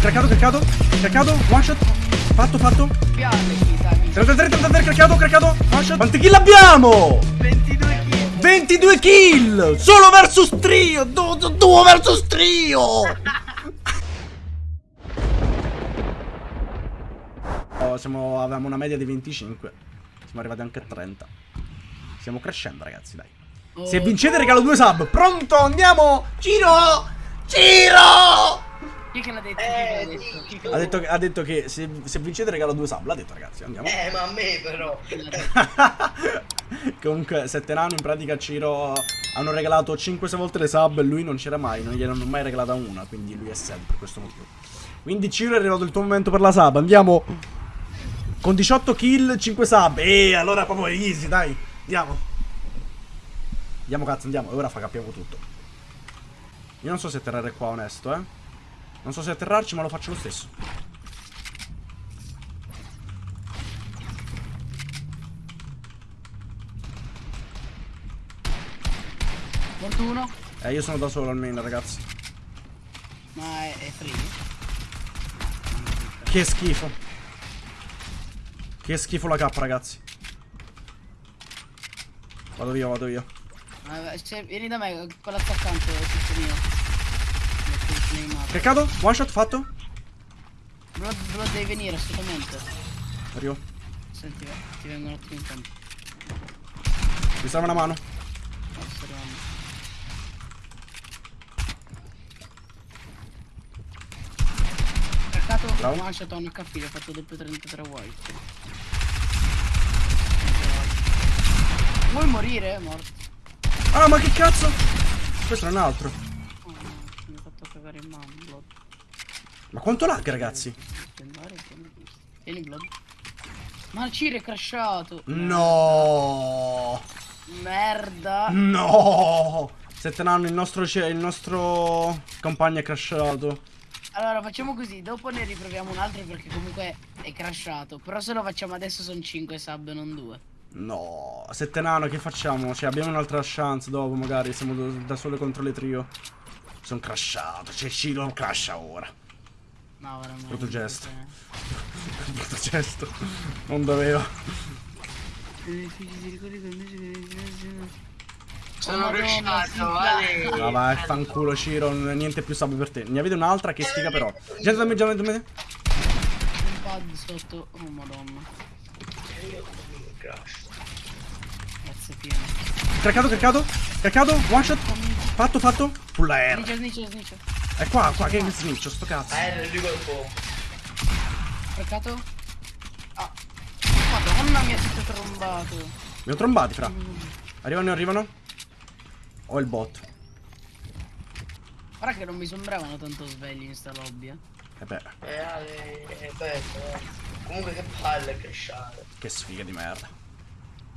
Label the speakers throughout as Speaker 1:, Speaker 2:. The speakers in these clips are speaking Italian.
Speaker 1: craccato, craccato, craccato, one shot. Fatto, fatto.
Speaker 2: Piano, chi sa, chi sa.
Speaker 1: 33, 33, craccato, craccato, one shot. Quanti kill abbiamo?
Speaker 2: 22 kill.
Speaker 1: 22 kill! Solo versus trio! Du- du- Duo versus trio! Oh, siamo, avevamo una media di 25. Siamo arrivati anche a 30. Stiamo crescendo, ragazzi, dai. Se
Speaker 2: Oh,
Speaker 1: vincete regalo due sub. Pronto, andiamo! Giro! Giro!
Speaker 2: Chi che l'ha detto?
Speaker 3: Eh,
Speaker 2: che detto? Che
Speaker 1: Ha detto, che- ha detto che se, se vincete regalo due sub. L'ha detto, ragazzi, andiamo.
Speaker 3: Eh, ma a me però.
Speaker 1: Comunque, sette nano in pratica Ciro hanno regalato 5-6 volte le sub e lui non c'era mai, non gliel'hanno mai regalata una, quindi lui è sad per questo motivo. Quindi Ciro è arrivato il tuo momento per la sub, andiamo con 18 kill, 5 sub. E allora proprio easy, dai, andiamo. Andiamo cazzo, andiamo, e ora fa capiamo tutto. Io non so se atterrare qua onesto, eh. Non so se atterrarci, ma lo faccio lo stesso.
Speaker 2: Morto uno?
Speaker 1: Eh, io sono da solo almeno, ragazzi.
Speaker 2: Ma è, è free?
Speaker 1: Che schifo. Che schifo la K, ragazzi. Vado via, vado via.
Speaker 2: Ah, cioè, vieni da me, con l'attaccante è tutto mio.
Speaker 1: Craccato? One shot fatto?
Speaker 2: Blood, Blood devi venire assolutamente.
Speaker 1: Arrivo.
Speaker 2: Senti, ti vengo un attimo in campo.
Speaker 1: Mi serve una mano.
Speaker 2: Craccato,
Speaker 1: Bravo.
Speaker 2: one shot on HP, ho fatto doppio 33 white. Vuoi morire? È morto.
Speaker 1: Ah, ma che cazzo? Questo è un altro.
Speaker 2: Cagare in mano, Blood.
Speaker 1: Ma quanto lag, ragazzi?
Speaker 2: Tieni, Blood. Ma il Ciro è crashato.
Speaker 1: No.
Speaker 2: Merda.
Speaker 1: No. Sette nano, il nostro, il nostro compagno è crashato.
Speaker 2: Allora facciamo così, dopo ne riproviamo un altro perché comunque è crashato. Però se lo facciamo adesso sono 5 sub, non 2.
Speaker 1: No. Sette nano, che facciamo? Cioè, abbiamo un'altra chance dopo, magari. Siamo da- da sole contro le trio. Sono crashato. Cioè, Ciro crasha ora.
Speaker 2: No, veramente.
Speaker 1: Brutto gesto.
Speaker 2: cioè.
Speaker 1: Brutto gesto. Non dovevo.
Speaker 3: Sono crashato,
Speaker 2: sì,
Speaker 3: vale.
Speaker 1: No, vai, fanculo Ciro, non- niente più sub per te. Ne avete un'altra che sfiga però. Gente da me, gente da me.
Speaker 2: Un pad sotto. Oh madonna. Grazie pieno.
Speaker 1: Craccato, craccato, craccato, one shot. Fatto, fatto. Pulla R.
Speaker 2: Snicia, snicia.
Speaker 1: È qua, qua, che sniccio, sto cazzo.
Speaker 3: Eh, lui col fuoco.
Speaker 2: Craccato. Ah. Madonna mia, si è trombato.
Speaker 1: Mi ho trombati, fra. Arrivano, arrivano. Ho il bot.
Speaker 2: Guarda che non mi sembravano tanto svegli in sta lobby, eh.
Speaker 1: E beh,
Speaker 3: Eh, è bello, eh. Comunque che palle crashato.
Speaker 1: che sfiga di merda.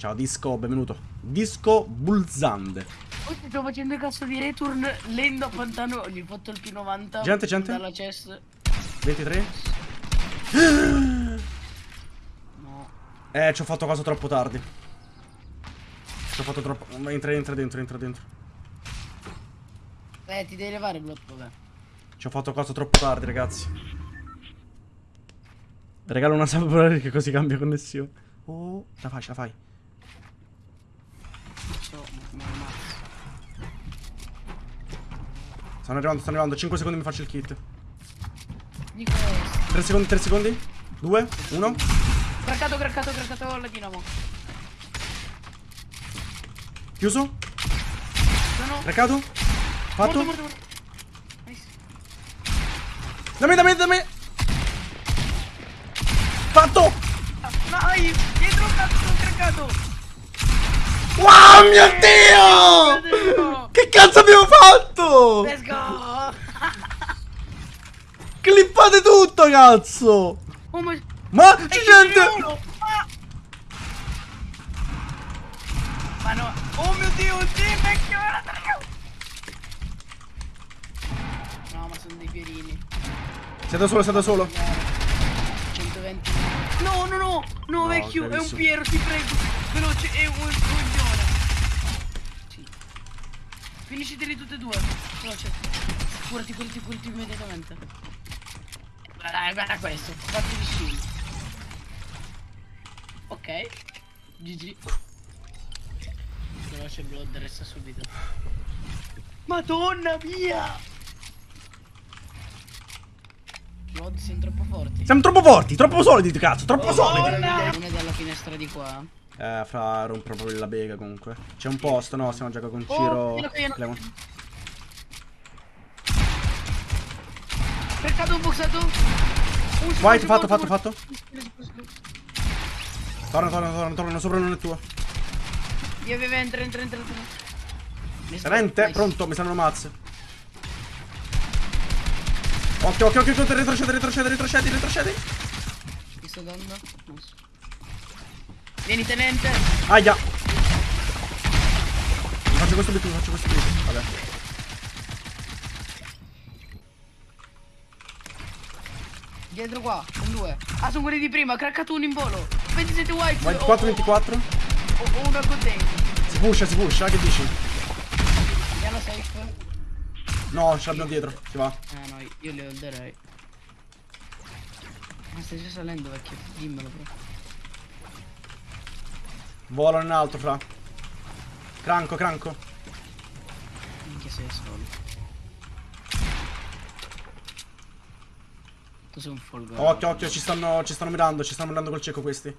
Speaker 1: Ciao Disco, benvenuto. Disco Bulzande.
Speaker 2: Ti sto facendo il cazzo di return lendo a pantano. Gli ho fatto il P90.
Speaker 1: Gente, gente.
Speaker 2: Dalla chest.
Speaker 1: 23.
Speaker 2: No.
Speaker 1: Eh, ci ho fatto cosa troppo tardi. Ci ho fatto troppo. Entra, entra dentro, entra dentro.
Speaker 2: Eh, ti devi levare il blocco, vabbè.
Speaker 1: Ci ho fatto cosa troppo tardi, ragazzi. Regalo una per che così cambia connessione. Oh, la fai, ce la fai.
Speaker 2: Non so, ma ma- ma-
Speaker 1: Stanno arrivando, stanno arrivando. 5 secondi mi faccio il kit.
Speaker 2: Di questo.
Speaker 1: 3 secondi, 3 secondi. 2, 1.
Speaker 2: Craccato, craccato, craccato la dinamo.
Speaker 1: Chiuso.
Speaker 2: Sono.
Speaker 1: Craccato. Fatto.
Speaker 2: Morto, morto, morto. Nice.
Speaker 1: Dammi, dammi, dammi. Fatto.
Speaker 2: Dai, dietro cazzo, craccato.
Speaker 1: Wow, mio Dio! Che cazzo abbiamo fatto?
Speaker 2: Let's go.
Speaker 1: Clippate tutto, cazzo.
Speaker 2: Oh, ma...
Speaker 1: Ma c'è gente.
Speaker 2: Ah! Ma no. Oh mio dio, sì, vecchio, guarda. No, ma sono dei piedini.
Speaker 1: Sei da solo, sei da solo.
Speaker 2: 120. No, vecchio, è un. Piero, ti prego. Veloce, è un coglione. Sì. Finisciteli tutte e due. Veloce. Curati, curati, curati immediatamente. Dai, guarda questo. Fatti di shield. Ok. GG. Veloce blood, resta subito. Madonna mia! Blood siamo troppo forti.
Speaker 1: Siamo troppo forti, troppo solidi, cazzo, troppo solidi.
Speaker 2: Madonna! Non è dalla finestra di qua.
Speaker 1: Eh, fra rompono proprio la bega comunque. C'è un posto, no? Stiamo giocando con
Speaker 2: Oh,
Speaker 1: Ciro.
Speaker 2: pieno.
Speaker 1: Clemon.
Speaker 2: Peccato un boxato.
Speaker 1: Vai,
Speaker 2: secondo,
Speaker 1: fatto, fatto, fatto. Torna, torna, torna, torna, sopra non è tuo.
Speaker 2: Via, via, entra, entra, entra. entra.
Speaker 1: Rente,
Speaker 2: nice.
Speaker 1: pronto, mi stanno mazze. Occhio, occhio, occhio, occhio, retrocede, retrocede, retrocedi, retrocedi.
Speaker 2: Ti sto dando. Vieni, tenente.
Speaker 1: Aia. Faccio questo obiettivo, faccio questo obiettivo. Vabbè.
Speaker 2: Dietro qua, un due. Ah, sono quelli di prima, craccato uno in volo. 27 white.
Speaker 1: Vai,
Speaker 2: o-
Speaker 1: 4,
Speaker 2: o-
Speaker 1: 24.
Speaker 2: O, o uno con te.
Speaker 1: Si pusha, si pusha, che dici?
Speaker 2: Piano safe.
Speaker 1: No, ce l'abbiamo dietro, si va.
Speaker 2: Ah no, io le holderei. Ma stai già salendo vecchio, dimmelo però.
Speaker 1: Volano in alto, fra. Cranco, cranco.
Speaker 2: Minchia sei solo. Tu sei un folgo.
Speaker 1: Occhio, occhio, ci stanno, ci stanno mirando, ci stanno mirando col cieco questi.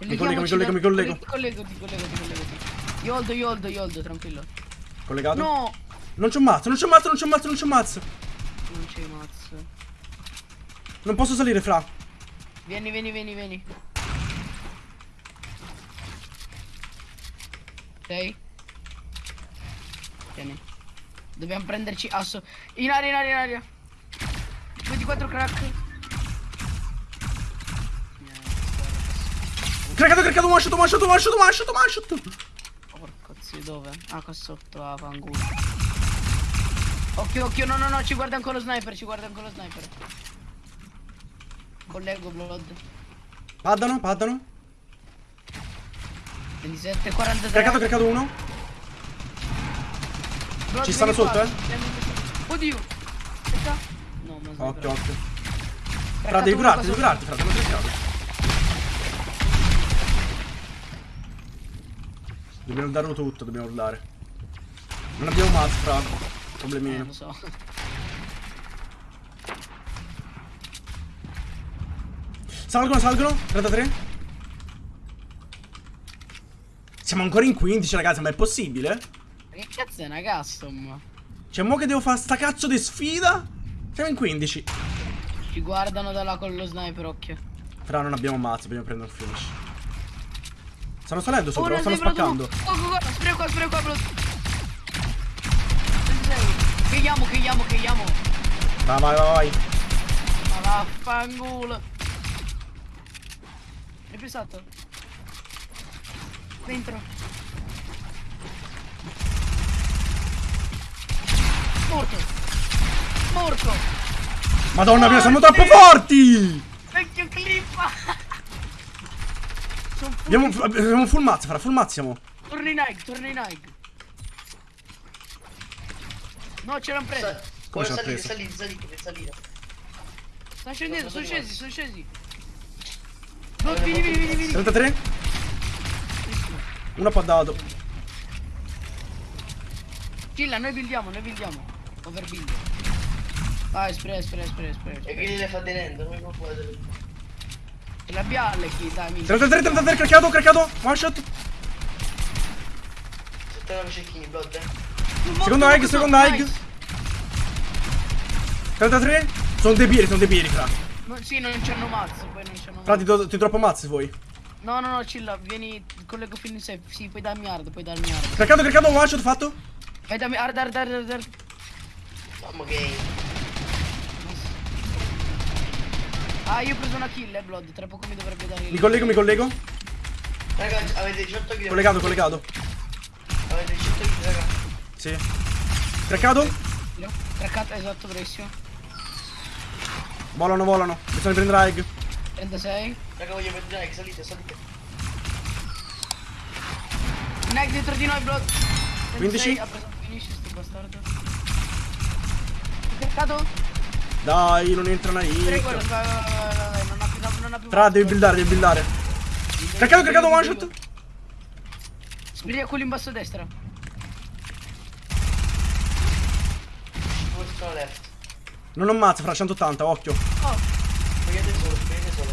Speaker 1: Mi collego, mi collego, mi collego.
Speaker 2: Ti collego, ti collego, ti collego. Io holdo, io holdo, io holdo, tranquillo.
Speaker 1: Collegato?
Speaker 2: No!
Speaker 1: Non c'ho mazzo, non c'ho mazzo, non c'ho mazzo, non c'ho mazzo.
Speaker 2: Non c'è mazzo.
Speaker 1: Non posso salire, fra.
Speaker 2: Vieni, vieni, vieni, vieni. Ok? Vieni. Dobbiamo prenderci asso. In aria, in aria, in aria. 24 crack.
Speaker 1: Craccato, craccato, one shot, one shot, one shot, one shot, one shot.
Speaker 2: Porco zio, dove? Ah, qua sotto a fangulo. Occhio, occhio, no, no, no, ci guarda ancora lo sniper, ci guarda ancora lo sniper. Collego blood.
Speaker 1: Paddano, paddano.
Speaker 2: 27, 43.
Speaker 1: Craccato, craccato uno.
Speaker 2: Blood,
Speaker 1: Ci stanno sotto, eh?
Speaker 2: Oddio. Aspetta. No, ma sniper.
Speaker 1: Occhio, occhio. Fra, devi curarti, devi curarti, fra, lo craccato. Dobbiamo darlo tutto, dobbiamo urlare. Non abbiamo mazzo, fra.
Speaker 2: Eh,
Speaker 1: Problemino.
Speaker 2: lo so.
Speaker 1: Salgono, salgono. 33. Siamo ancora in 15, ragazzi, ma è possibile?
Speaker 2: Che cazzo è una custom?
Speaker 1: Cioè, mo che devo fare sta cazzo di sfida? Siamo in 15.
Speaker 2: Ci guardano da là con lo sniper, occhio.
Speaker 1: Fra, non abbiamo mazzo, dobbiamo prendere un finish. Stanno salendo
Speaker 2: Oh,
Speaker 1: sopra, lo
Speaker 2: non
Speaker 1: stanno spaccando.
Speaker 2: Oh, oh, oh, spray qua, spray qua, bro. 26. Chiudiamo, chiudiamo, chiudiamo.
Speaker 1: Vai, vai, vai, vai.
Speaker 2: Ma vaffanculo. Ripensato. Dentro. Morto. Morto.
Speaker 1: Madonna mia, siamo
Speaker 2: Forti!
Speaker 1: troppo forti!
Speaker 2: Vecchio clippa. Sono full.
Speaker 1: Abbiamo, abbiamo full mazzo, fra, full mazzo siamo.
Speaker 2: Torna in Nike, torna in Nike. No, ce l'hanno preso.
Speaker 1: Come
Speaker 3: Come
Speaker 1: ci ha
Speaker 3: salire,
Speaker 1: preso?
Speaker 3: salire, salire, deve salire.
Speaker 2: Stanno scendendo, sono scesi, sono scesi. No, vieni, vieni, vieni, vieni.
Speaker 1: 33. Uno ha dato.
Speaker 2: Chilla, noi buildiamo, noi buildiamo. Overbuild. Vai, spray, spray, spray, spray.
Speaker 3: E che le fa tenendo, non può essere.
Speaker 2: Ce l'abbiamo le chi, dai, minchia.
Speaker 1: 33, 33, craccato, craccato. One shot.
Speaker 3: Settano cecchini, blood, eh.
Speaker 1: Secondo egg, secondo egg. 33. Sono dei piedi, sono dei piedi, fra.
Speaker 2: No, sì, non c'hanno mazzo, poi non c'hanno
Speaker 1: Fra, ti, do- ti troppo mazzi voi.
Speaker 2: No, no, no, chilla, vieni, collego fino in safe. Sì, puoi darmi hard, puoi darmi hard.
Speaker 1: Craccato, craccato, one shot fatto.
Speaker 2: Vai dammi hard, hard, hard, hard, hard.
Speaker 3: Mamma che.
Speaker 2: Ah, io ho preso una kill, eh, Blood. Tra poco mi dovrebbe dare.
Speaker 1: Mi collego, mi collego.
Speaker 3: Ragazzi, avete 18 kg.
Speaker 1: Collegato, collegato. Sì. Craccato.
Speaker 2: Craccata, esatto, bravissimo.
Speaker 1: Volano, volano. Bisogna prendere egg.
Speaker 2: 36.
Speaker 3: Raga, voglio vedere, che salite, salite.
Speaker 2: Neck dietro di noi, Blood.
Speaker 1: 15.
Speaker 2: 36, Ha preso un finish, sto bastardo. Craccato.
Speaker 1: Dai, non entra una hit.
Speaker 2: non ha più, non ha più.
Speaker 1: Tra, devi buildare, devi buildare. Caricato, caricato, one shot.
Speaker 2: Spriglia quello in basso a destra.
Speaker 3: Sono left.
Speaker 1: Non ho fra 180, occhio.
Speaker 2: Oh,
Speaker 3: solo, solo.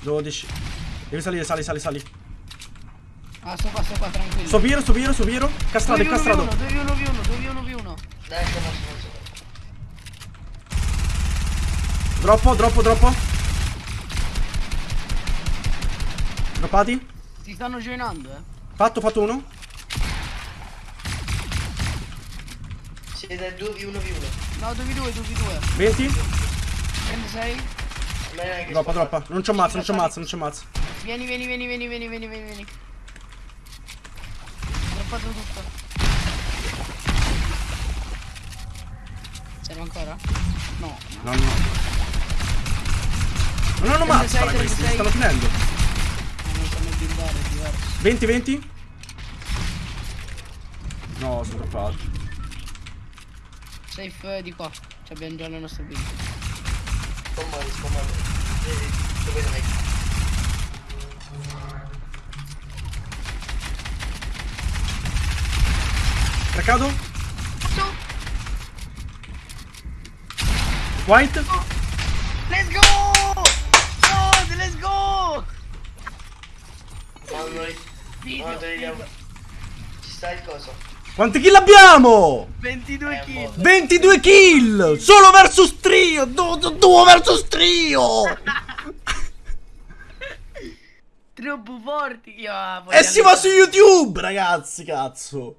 Speaker 1: 12. Devi salire, sali, sali, sali.
Speaker 2: ah, sto qua, sto qua, tranquillo.
Speaker 1: Sto piro, sto piro, sto piro. Castrato,
Speaker 2: 2v1,
Speaker 1: castrato.
Speaker 2: 2v1, 2v1, 2v1.
Speaker 3: Dai, su, su.
Speaker 1: Droppo, droppo, droppo. Droppati.
Speaker 2: Ti stanno joinando, eh.
Speaker 1: Fatto, fatto uno.
Speaker 3: Siete 2v1v1.
Speaker 2: No, 2v2, 2v2.
Speaker 1: 20.
Speaker 2: Prende 6.
Speaker 3: A me neanche
Speaker 1: Droppa,
Speaker 3: spara.
Speaker 1: droppa. Non c'ho mazza, non c'ho mazza, non c'ho mazza.
Speaker 2: Vieni, vieni, vieni, vieni, vieni, vieni, vieni, vieni. Droppato tutto. Serve ancora? No.
Speaker 1: No, no. Non hanno mazza,
Speaker 2: 36,
Speaker 1: fra questi, mi
Speaker 2: 36.
Speaker 1: stanno finendo.
Speaker 2: Ma non sanno buildare, è diverso.
Speaker 1: 20, 20. No, sono droppato.
Speaker 2: Safe eh, di qua. Ci abbiamo già le nostre build.
Speaker 3: Scommodi, scommodi. Vedi, dove vai?
Speaker 1: Caricato. White.
Speaker 2: Let's go! Oh, let's go!
Speaker 3: Noi...
Speaker 2: Video,
Speaker 3: Quando arriviamo...
Speaker 2: video.
Speaker 3: Ci sta il coso.
Speaker 1: Quanti kill abbiamo?
Speaker 2: 22
Speaker 3: eh,
Speaker 2: kill. Boh.
Speaker 1: 22 kill! Solo versus trio! Duo, duo versus trio!
Speaker 2: Trio buforti io,
Speaker 1: E si va su YouTube ragazzi cazzo!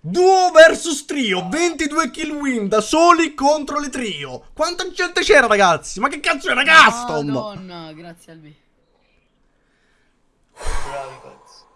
Speaker 1: Duo versus trio 22 kill win da soli contro le trio. Quanta gente c'era ragazzi? Ma che cazzo era custom
Speaker 2: Madonna grazie Albi Bravi cazzo